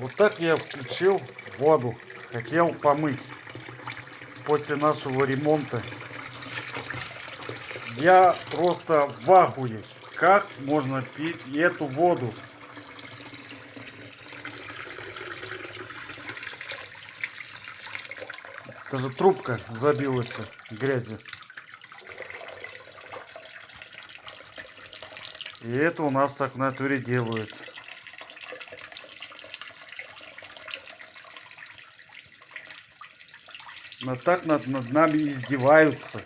Вот так я включил воду. Хотел помыть после нашего ремонта. Я просто в ахуе. Как можно пить эту воду? Даже трубка забилась грязью. И это у нас так в натуре делают. Но так над, над нами издеваются.